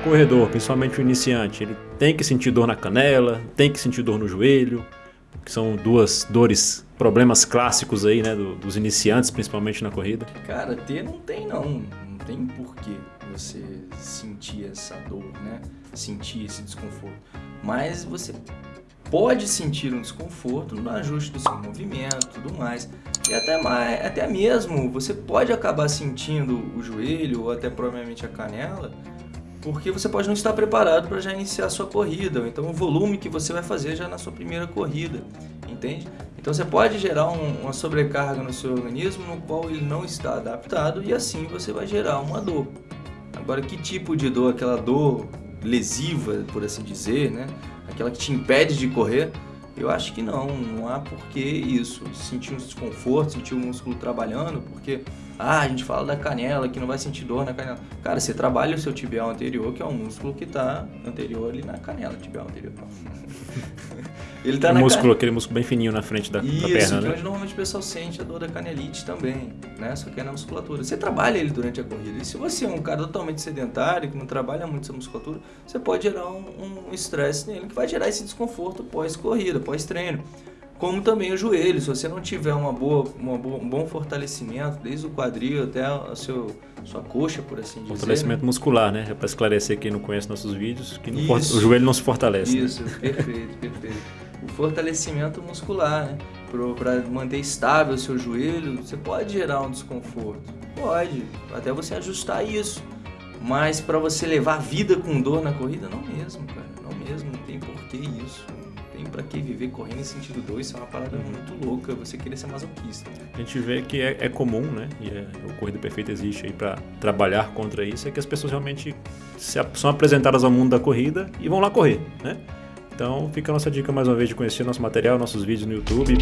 corredor, principalmente o iniciante, ele tem que sentir dor na canela, tem que sentir dor no joelho, que são duas dores, problemas clássicos aí, né, do, dos iniciantes, principalmente na corrida? Cara, ter não tem não, não tem porquê você sentir essa dor, né, sentir esse desconforto, mas você pode sentir um desconforto no ajuste do seu movimento tudo mais. E até, mais, até mesmo você pode acabar sentindo o joelho ou até provavelmente a canela, porque você pode não estar preparado para já iniciar a sua corrida, ou então o volume que você vai fazer já na sua primeira corrida, entende? Então você pode gerar um, uma sobrecarga no seu organismo no qual ele não está adaptado e assim você vai gerar uma dor. Agora, que tipo de dor? Aquela dor lesiva, por assim dizer, né? aquela que te impede de correr, eu acho que não, não há por que isso. Sentir um desconforto, sentir o músculo trabalhando, porque ah, a gente fala da canela, que não vai sentir dor na canela. Cara, você trabalha o seu tibial anterior, que é um músculo que está anterior ali na canela, tibial anterior. Ele tá o na músculo, can... aquele músculo bem fininho na frente da, Isso, da perna, então né? normalmente o pessoal sente a dor da canelite também, né? Só que é na musculatura. Você trabalha ele durante a corrida. E se você é um cara totalmente sedentário, que não trabalha muito essa musculatura, você pode gerar um estresse um nele, que vai gerar esse desconforto pós-corrida, pós-treino como também o joelho. Se você não tiver uma boa, uma boa, um bom fortalecimento, desde o quadril até a seu, sua coxa, por assim dizer. Fortalecimento muscular, né? É para esclarecer quem não conhece nossos vídeos, que o joelho não se fortalece. Né? Isso, né? perfeito, perfeito. O fortalecimento muscular, né? Para manter estável o seu joelho, você pode gerar um desconforto. Pode, até você ajustar isso. Mas para você levar vida com dor na corrida, não mesmo, cara. Não mesmo, não tem porquê isso tem para que viver correndo em sentido 2, isso é uma parada muito louca, você querer ser masoquista. A gente vê que é, é comum, né? E é, o Corrida Perfeita existe aí para trabalhar contra isso, é que as pessoas realmente se, são apresentadas ao mundo da corrida e vão lá correr, né? Então fica a nossa dica mais uma vez de conhecer nosso material, nossos vídeos no YouTube.